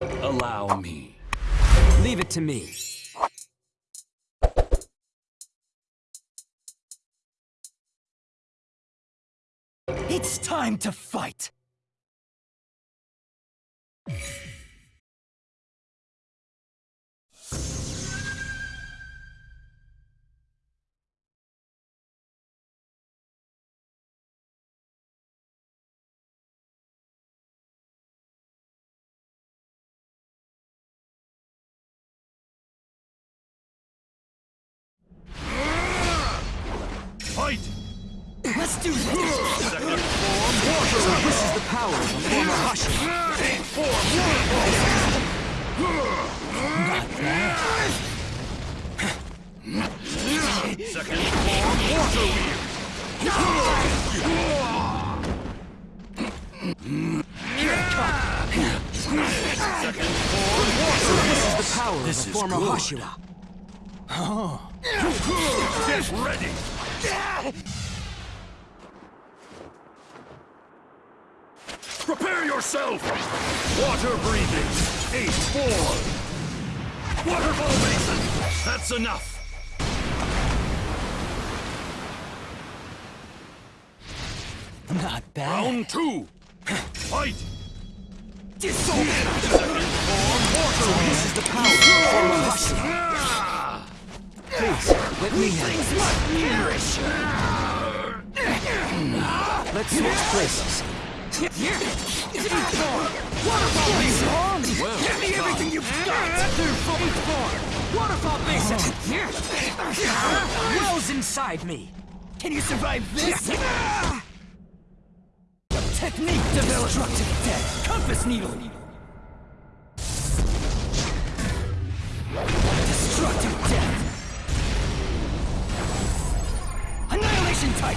Allow me. Leave it to me. It's time to fight! Fight! Let's do this! Second form, water This is the power of a former Hashi. Not bad. Second form, water wheel. Second form, water This is the power This of is a former good. Hashira. Get ready! Prepare yourself! Water breathing! Eight, four! Waterfall basin! That's enough! Not bad. Round two! Fight! Disorder! This is the power of Hashira. Please, let me Things have must perish! Let's switch places. Waterfall basin! Well Give me everything you've got! Through full form! Waterfall basin! Wells inside me! Can you survive this? Technique developed! Destructive death! Compass needle! Destructive death! Annihilation type!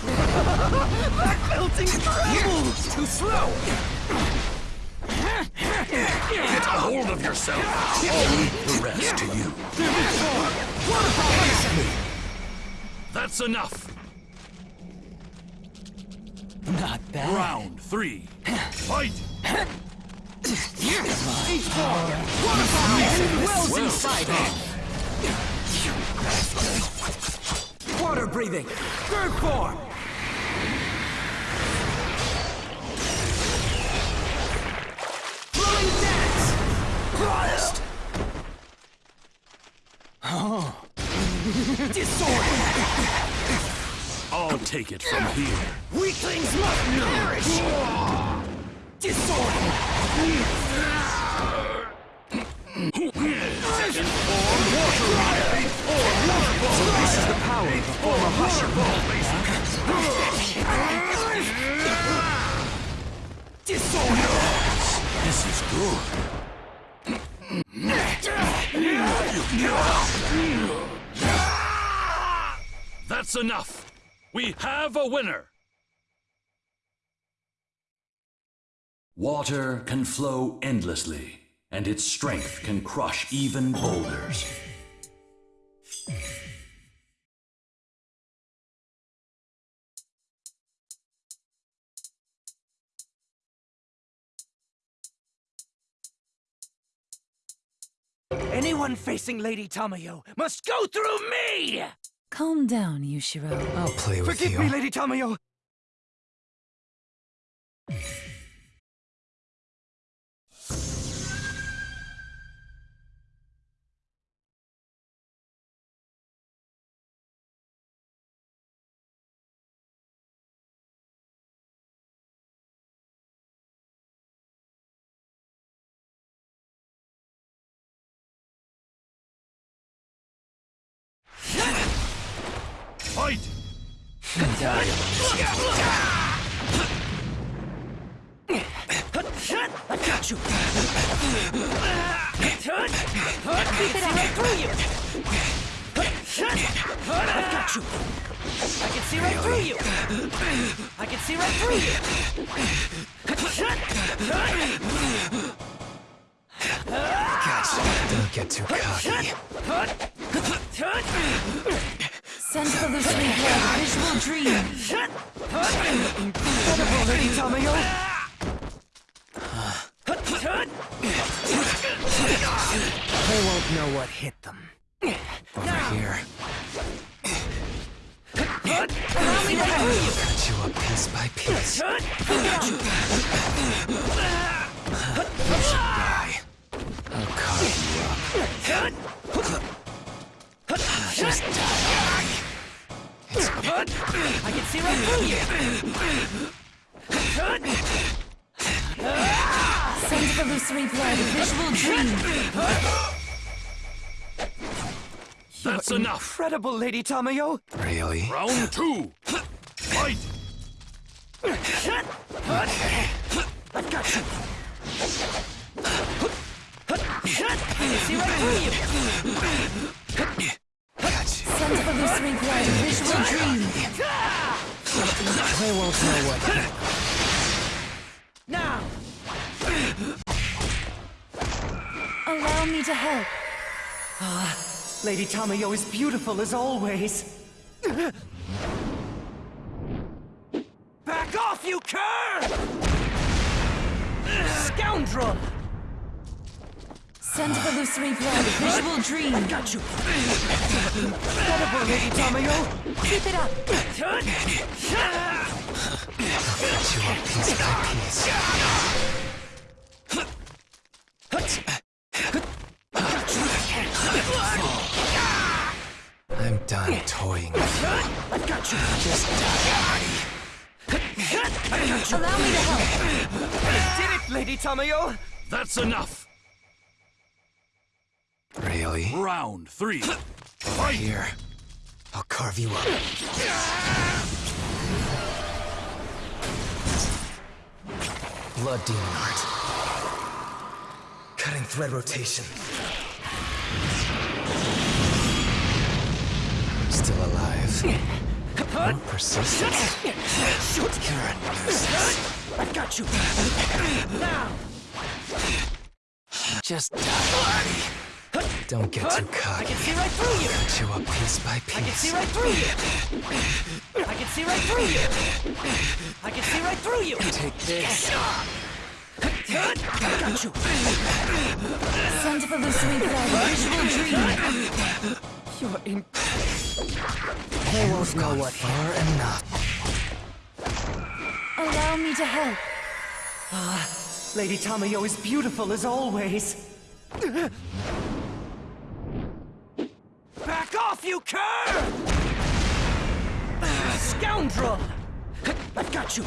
that melting tremble! Too slow! Get a hold of yourself! I'll leave the rest to you. That's enough! Not bad. Round three. Fight! Each form! Waterfall basin! Wells Well inside me! Water breathing! Third form! Flowing dance! Christ! Oh. Disorder! I'll take it from here. Weaklings must perish! Disorder! Power of a former. Disorder! This is good. That's enough. We have a winner. Water can flow endlessly, and its strength can crush even boulders. Anyone facing Lady Tamayo must go through me! Calm down, Yushiro. I'll play with Forgive you. me, Lady Tamayo! I got you! Keep it right through you! I've got you! I can see right through you! I can see right through you! Don't get too cocky. Send illusory blood, visual dream. Incredible, Lady Tamayo! they won't know what hit them. Over here. Allow me to help you! Got you up piece by piece. I can see right through you! Send illusory blood, visual dream. That's enough. Incredible, Lady Tamayo. Really? Round two. Fight. I've got you! I can see right through you! You. Send illusory blood, visual dream. They won't know what. Now! Allow me to help. Ah, Lady Tamayo is beautiful as always. Back off, you cur! Scoundrel! Send illusory blood, visual dream. Got you! Incredible, Lady Tamayo. Keep it up. Cut you up piece by piece. I'm done toying with you. I've got you! Just die. Allow me to help. Did it, Lady Tamayo? That's enough. Really? Round three. Right here. I'll carve you up. Blood demon art. Cutting thread rotation. Still alive. More persistence. You're a nuisance. I've got you! Now! Just die. Don't get too I cocky. can see right through you! Cut you up piece by piece. I can see right through you! I can see right through you! I can see right through you! Take this. I got you! Send illusory blood, visual dream. You're in. They won't know what far enough. Allow me to help. Ah, Lady Tamayo is beautiful as always. Off, you cur! Scoundrel! I've got you!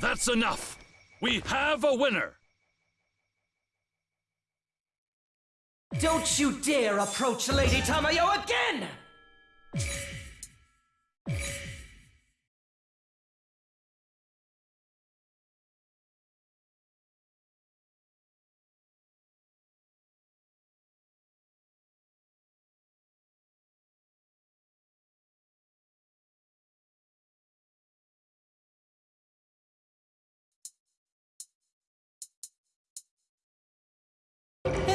That's enough. We have a winner. Don't you dare approach Lady Tamayo again!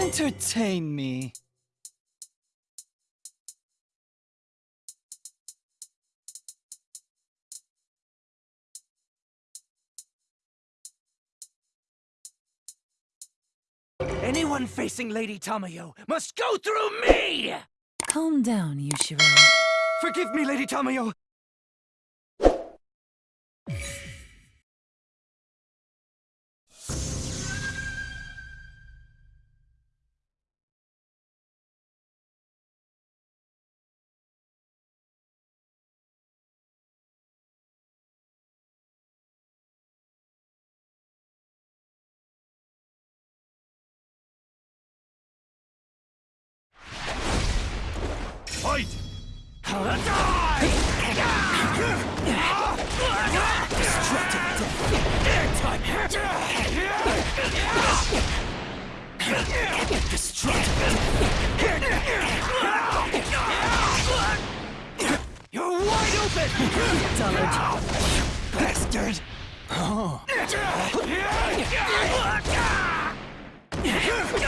Entertain me. Anyone facing Lady Tamayo must go through me! Calm down, Yushiro. Forgive me, Lady Tamayo. You're wide open! Dullard! Bastard! Shoot!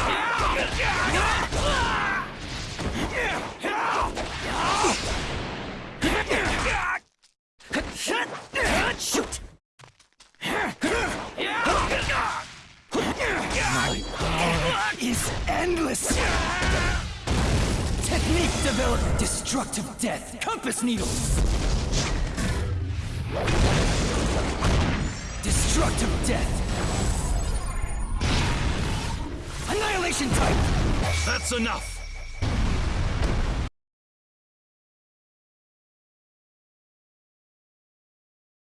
Endless. Technique developed. Destructive death. Compass needles. Destructive death. Annihilation type. That's enough!